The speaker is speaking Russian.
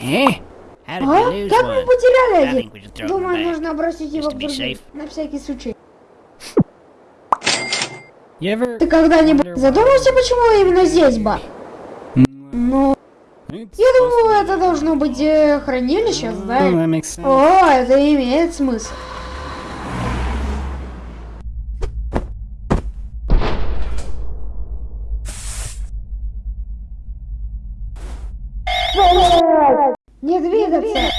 Did А? Как мы потеряли один? Думаю, нужно бросить его в. На всякий случай. Ты когда-нибудь задумался, почему именно здесь, ба? Ну, я думаю, это должно быть э, хранилище, знаешь. О, это имеет смысл. Не двигаться.